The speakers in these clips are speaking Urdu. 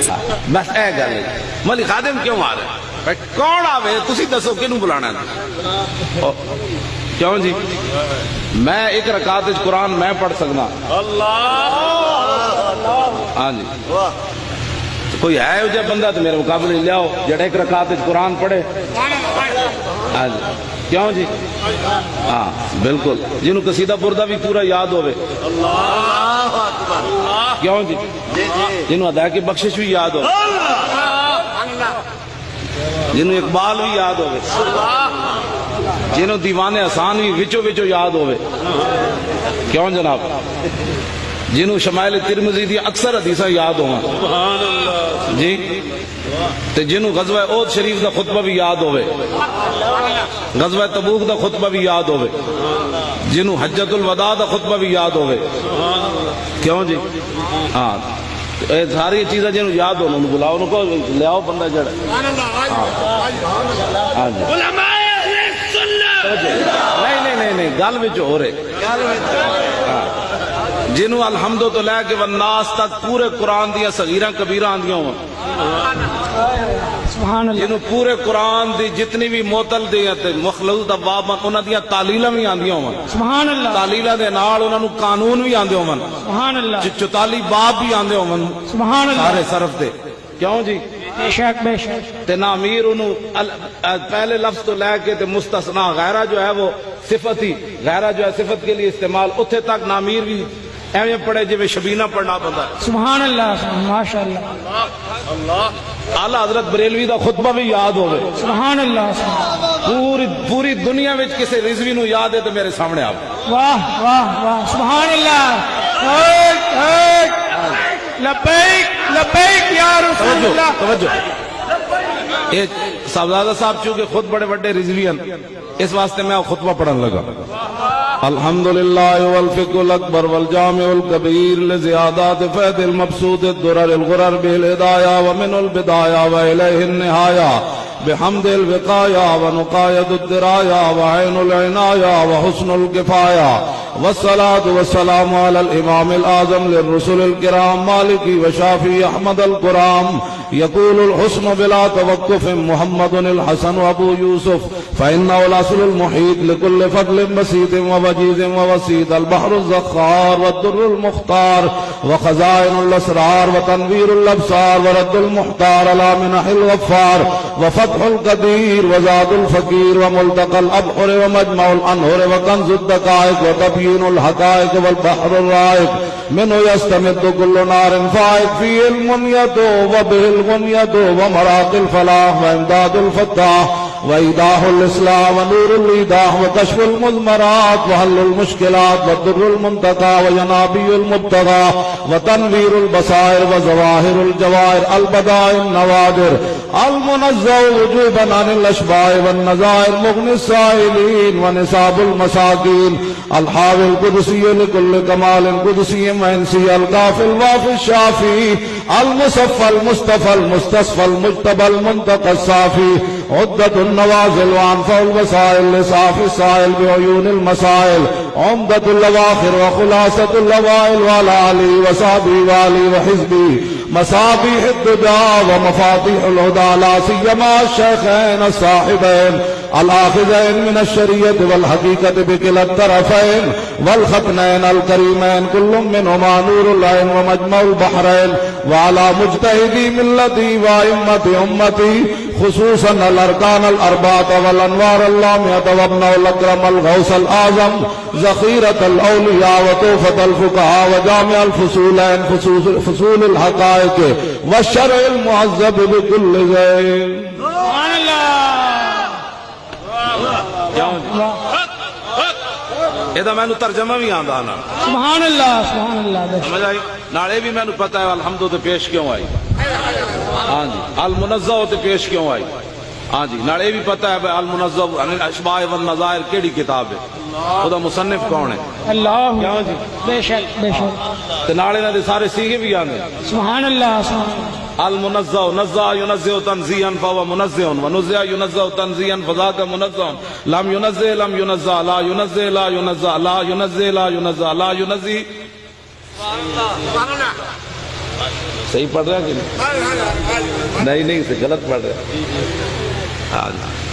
اچھا، بس اے گل۔ ملی خادم کیوں آ رہے کون آوے؟ تسی دسو کنو بلانا ہے؟ کیوں جی؟ میں ایک رکعت قرآن میں پڑھ سکنا۔ اللہ ہاں جی۔ کوئی ہے جب بندہ تو میرے مقابلے لیاؤ جڑا ایک رکعت قرآن پڑھے؟ ہاں جی۔ کیوں جی؟ ہاں بالکل۔ جنہوں قصیدہ بردہ بھی پورا یاد ہوئے اللہ کیوں جی جنہوں ادا کی بخشش بھی یاد ہو جنہوں اقبال بھی یاد ہو جنہوں دیوان آسان بھی وچو وچو یاد ہو کیوں جناب؟ جنہوں شمائل ترمزی دی اکثر حدیثہ یاد ہو جی؟ تے جنہوں غزوہ عود شریف دا خطبہ بھی یاد ہوئے غزوہ تبوک دا خطبہ بھی یاد ہوئے جنہوں حجت الوداع دا خطبہ بھی یاد ہوئے۔ کیوں جی؟ ہاں۔ اے ساری چیزیں جنہوں یاد ہو انہوں بلاو انہوں کو لیاؤ بندہ جڑا۔ ہاں جی۔ علماء اہل سنہ نہیں نہیں نہیں گل جو ہو رہے۔ گل جو ہو رہے جنہوں الحمد تو لے کے والناس تک پورے قرآن دیا صغیرہ کبیرہ آن دیا ہوں جنہوں پورے قرآن دی جتنی بھی موتل دیا تھے مخلوط دباب دواب انہوں دیا تعلیلہ بھی آن دیا ہوں تعلیلہ دے نال انہوں قانون بھی آن دیا ہوں۔ سبحان اللہ۔ باب بھی آن دیا ہوں سارے صرف دے۔ کیوں جی؟ بے شک بے شک۔ تے نامیر انہوں پہلے لفظ تو لے کے تے مستثنہ غیرہ جو ہے وہ صفت ہی غیرہ جو ہے صفت کے لیے استعمال اتھے تک نامیر بھی ایویں پڑھے جی شبینہ پڑھنا پڑتا سبحان اللہ ماشاء اللہ اللہ اللہ حضرت بریلوی دا خطبہ بھی یاد ہوے سبحان اللہ پوری پوری دنیا میں کسے رضوی نو یاد ہے تو میرے سامنے آپ واہ واہ واہ سبحان اللہ۔ ایک ایک۔ لبیک لبیک یا رسول اللہ۔ توجہ۔ یہ صاحبزادہ صاحب چونکہ خود بڑے بڑے رضوی ہیں اس واسطے میں خطبہ پڑھن لگا۔ الحمد لله والفقه الأكبر والجامع الكبير لزيادات فيد المبسوط الدرر الغرر به الهداية ومن البداية وإليه النهاية بحمد الوقاية ونقايد الدراية وعين العناية وحسن الكفاية والصلاة والسلام على الإمام الآزم للرسل الكرام مالكي وشافي أحمد الكرام يقول الحسن بلا توقف محمد الحسن أبو يوسف فإنه الأصل المحيط لكل فضل بسيط ووجيز ووسيط. البحر الزخار والدر المختار وخزائن الأسرار وتنوير الأبصار ورد المحتار على منح الغفار. وفتح القدير وزاد الفقير وملتقى الأبحر ومجمع الأنهر وكنز الدقائق وتبيين الحقائق والبحر الرائق. منه يستمد كل نار فائق فيه المنية وبه الغنية ومراق الفلاح وإمداد الفتاح. وإيضاح الإسلام ونور الإيضاح وكشف المضمرات وحل المشكلات والضر المنتقى وينابي المبتغى وتنوير البصائر وظواهر الجواهر البدائع النوادر المنزه وجوبا عن الأشباه والنظائر مغني السائلين ونساب المساكين الحاوي القدسي لكل كمال قدسي وإنسي الكافي الوافي الشافي المصفى المصطفى المستصفى المجتبى المنتقى الصافي عدة النوازل وأنفع الوسائل لصافي السائل بعيون المسائل. عمدة الأواخر وخلاصة الأوائل وعلى آله وصحبه وآله وحزبه مصابيح الدجى ومفاتيح الهدى لا سيما الشيخين الصاحبين. الآخذين من الشريعة والحقيقة بكلا الطرفين. والختنين الكريمين كل منهما نور العين ومجمع البحرين. وعلى مجتهدي ملتي وأئمة أمتي خصوصا الارکان الاربات والانوار اللامحت وابن الاکرم الغوث الاعظم ذخیرت الاولیاء وطوفت الفقہاء وجامع الفصولین فصول الحقائق والشرع المعذب بكل زین سبحان اللہ یہ تو مینو ترجمہ بھی آتا نا سبحان اللہ سبحان اللہ سمجھ آئی نالے بھی مینو پتا ہے الحمد تو پیش کیوں آئی ہاں جی المنزا تو پیش کیوں آئی ہاں جی نالے بھی پتا ہے المنزا اشباع نظائر کیڑی کتاب ہے خدا مصنف کون ہے؟ اللہ بے شک بے شک۔ تے نال انہاں دے سارے سیگے بھی آندے سبحان اللہ سبحان المنزہ نزا ينزه تنزيها فهو منزه ونزع ينزه تنزيها فذاك منزہ لم ينزہ لم ينزہ لا ينزہ لا ينزہ لا ينزہ لا ينزہ لا ينزہ سبحان اللہ سبحان اللہ صحیح پڑھ رہا کہ نہیں؟ نہیں نہیں غلط پڑھ رہا ہاں جی۔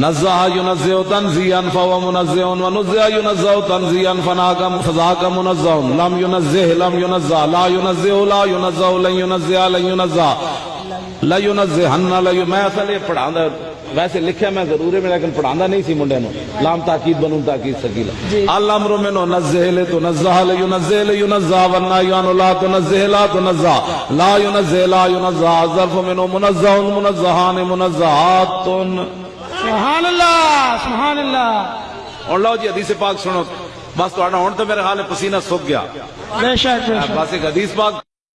نزہ ینزہ تنزیعا فهو منزہ ونزہ ینزہ تنزیعا فناکم فذاک منزہ لم ینزہ لم ینزہ لا ینزہ لا ینزہ لن ینزہ لن ینزہ لا ینزہ لا میں اصل یہ پڑھاندا ویسے لکھیا میں ضرور ہے لیکن پڑھاندا نہیں سی منڈے نو. لام تاکید بنوں، تاکید سکیلا الامر منو نزہ لے تو نزہ لے ینزہ لے ینزہ والنہی عنہ لا تنزہ لا تنزہ لا ینزہ لا ینزہ ظرف منو منزہ منزہان منزہات سبحان اللہ سبحان اللہ۔ اور لو جی حدیث پاک سنو۔ بس تو ہوں تو میرے حال ہے پسینہ سوک گیا۔ بس ایک حدیث پاک۔